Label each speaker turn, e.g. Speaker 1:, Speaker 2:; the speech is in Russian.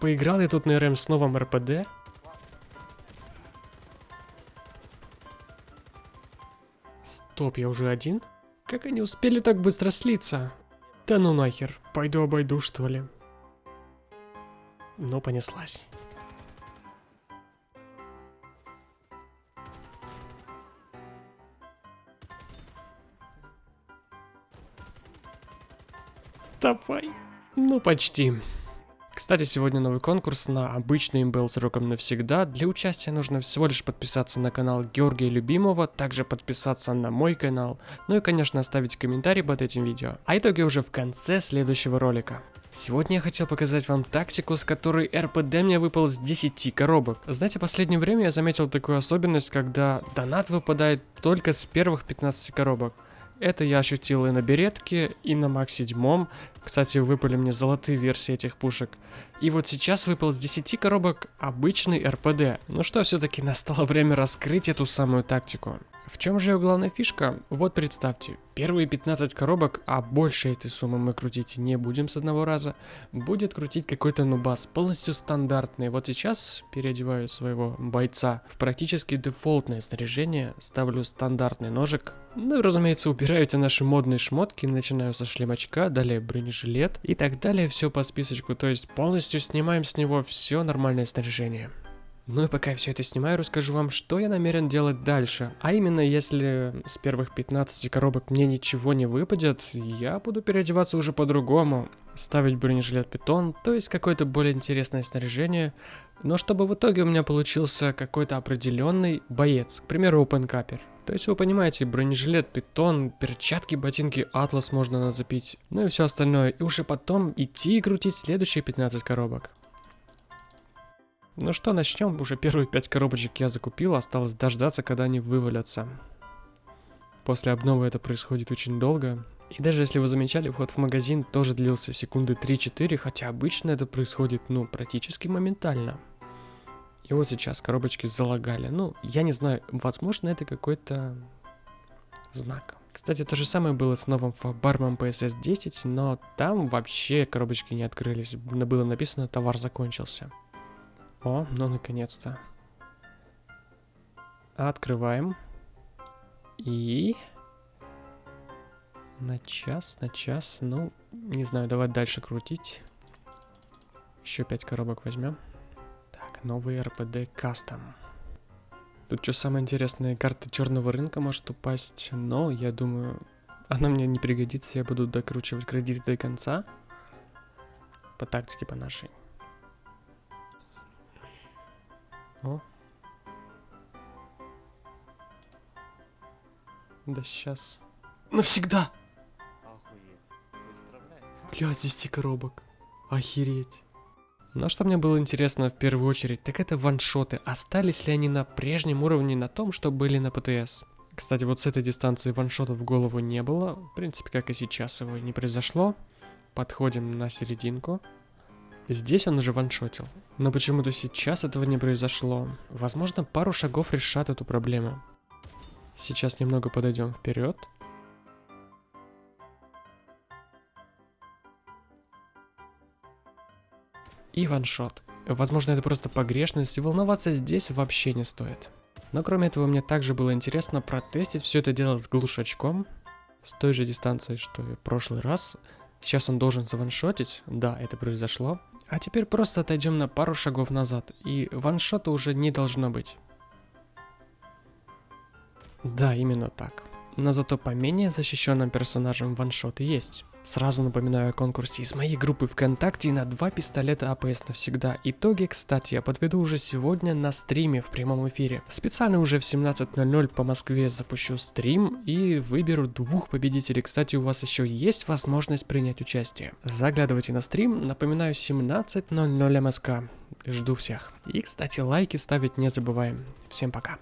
Speaker 1: Поиграл я тут на РМ с новым РПД. Стоп, я уже один? Как они успели так быстро слиться? Да ну нахер, пойду обойду что ли. Ну, понеслась. Давай. Ну, почти. Кстати, сегодня новый конкурс на обычный имбел сроком навсегда. Для участия нужно всего лишь подписаться на канал Георгия Любимого, также подписаться на мой канал, ну и, конечно, оставить комментарий под этим видео. А итоги уже в конце следующего ролика. Сегодня я хотел показать вам тактику, с которой РПД мне выпал с 10 коробок. Знаете, в последнее время я заметил такую особенность, когда донат выпадает только с первых 15 коробок. Это я ощутил и на беретке, и на Мак 7. Кстати, выпали мне золотые версии этих пушек. И вот сейчас выпал с 10 коробок обычный РПД. Ну что, все-таки настало время раскрыть эту самую тактику. В чем же ее главная фишка? Вот представьте, первые 15 коробок, а больше этой суммы мы крутить не будем с одного раза, будет крутить какой-то нубас, полностью стандартный. Вот сейчас переодеваю своего бойца в практически дефолтное снаряжение, ставлю стандартный ножик, ну и разумеется убираю эти наши модные шмотки, начинаю со шлемочка, далее бронежилет и так далее, все по списочку, то есть полностью снимаем с него все нормальное снаряжение. Ну и пока я все это снимаю, расскажу вам, что я намерен делать дальше. А именно, если с первых 15 коробок мне ничего не выпадет, я буду переодеваться уже по-другому. Ставить бронежилет питон, то есть какое-то более интересное снаряжение, но чтобы в итоге у меня получился какой-то определенный боец, к примеру, опенкапер. То есть вы понимаете, бронежилет, питон, перчатки, ботинки, атлас можно нацепить, ну и все остальное. И уже потом идти и крутить следующие 15 коробок. Ну что, начнем. Уже первые пять коробочек я закупил, осталось дождаться, когда они вывалятся. После обновы это происходит очень долго. И даже если вы замечали, вход в магазин тоже длился секунды 3-4, хотя обычно это происходит, ну, практически моментально. И вот сейчас коробочки залагали. Ну, я не знаю, возможно, это какой-то знак. Кстати, то же самое было с новым фабармом PSS 10, но там вообще коробочки не открылись. Было написано, товар закончился. О, ну наконец-то. Открываем. И... На час, на час. Ну, не знаю, давай дальше крутить. Еще пять коробок возьмем. Новый РПД Custom. Тут что самое интересное, карта черного рынка может упасть, но я думаю, она мне не пригодится, я буду докручивать кредиты до конца. По тактике по нашей. О. Да сейчас. Навсегда! Бля, 10 коробок. Охереть. Но что мне было интересно в первую очередь, так это ваншоты. Остались ли они на прежнем уровне на том, что были на ПТС? Кстати, вот с этой дистанции ваншотов в голову не было. В принципе, как и сейчас его не произошло. Подходим на серединку. Здесь он уже ваншотил. Но почему-то сейчас этого не произошло. Возможно, пару шагов решат эту проблему. Сейчас немного подойдем вперед. И ваншот. Возможно, это просто погрешность, и волноваться здесь вообще не стоит. Но кроме этого, мне также было интересно протестить все это дело с глушачком. С той же дистанции, что и в прошлый раз. Сейчас он должен заваншотить. Да, это произошло. А теперь просто отойдем на пару шагов назад, и ваншота уже не должно быть. Да, именно так. Но зато по менее защищенным персонажам ваншот есть. Сразу напоминаю о конкурсе из моей группы ВКонтакте на два пистолета АПС навсегда. Итоги, кстати, я подведу уже сегодня на стриме в прямом эфире. Специально уже в 17.00 по Москве запущу стрим и выберу двух победителей. Кстати, у вас еще есть возможность принять участие. Заглядывайте на стрим, напоминаю 17.00 МСК. Жду всех. И, кстати, лайки ставить не забываем. Всем пока.